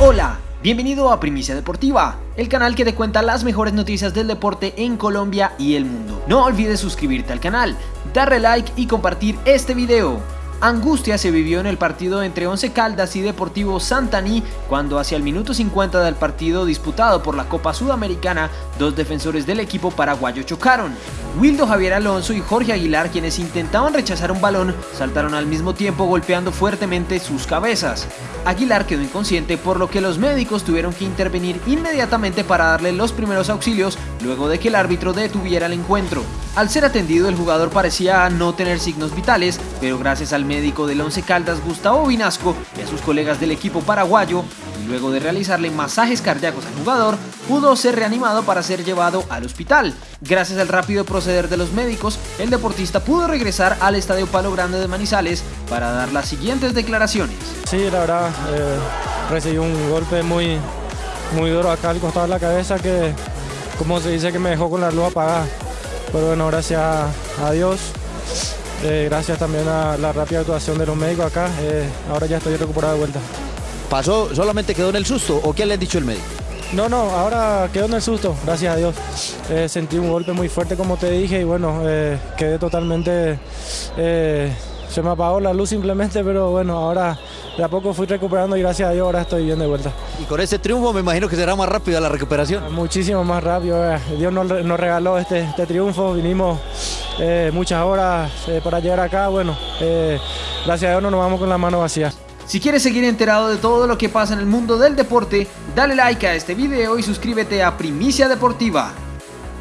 Hola, bienvenido a Primicia Deportiva, el canal que te cuenta las mejores noticias del deporte en Colombia y el mundo. No olvides suscribirte al canal, darle like y compartir este video. Angustia se vivió en el partido entre Once Caldas y Deportivo Santaní cuando hacia el minuto 50 del partido disputado por la Copa Sudamericana, dos defensores del equipo paraguayo chocaron. Wildo Javier Alonso y Jorge Aguilar, quienes intentaban rechazar un balón, saltaron al mismo tiempo golpeando fuertemente sus cabezas. Aguilar quedó inconsciente por lo que los médicos tuvieron que intervenir inmediatamente para darle los primeros auxilios luego de que el árbitro detuviera el encuentro. Al ser atendido el jugador parecía no tener signos vitales, pero gracias al médico del Once Caldas Gustavo Vinasco y a sus colegas del equipo paraguayo, y luego de realizarle masajes cardíacos al jugador, pudo ser reanimado para ser llevado al hospital. Gracias al rápido proceder de los médicos, el deportista pudo regresar al Estadio Palo Grande de Manizales para dar las siguientes declaraciones. Sí, la verdad, eh, recibí un golpe muy, muy duro acá al costado de la cabeza que, como se dice, que me dejó con la luz apagada. Pero bueno, gracias a Dios, eh, gracias también a la rápida actuación de los médicos acá, eh, ahora ya estoy recuperado de vuelta. ¿Pasó, solamente quedó en el susto o qué le han dicho el médico? No, no, ahora quedó en el susto, gracias a Dios. Eh, sentí un golpe muy fuerte como te dije y bueno, quedé totalmente, se me apagó la luz simplemente, pero bueno, ahora de a poco fui recuperando y gracias a Dios ahora estoy bien de vuelta. Y con ese triunfo me imagino que será más rápida la recuperación. Muchísimo más rápido, Dios nos, regaló este, este, triunfo, vinimos eh, muchas horas eh, para llegar acá, bueno, eh, gracias a Dios no nos vamos con la mano vacía. Si quieres seguir enterado de todo lo que pasa en el mundo del deporte, dale like a este video y suscríbete a Primicia Deportiva.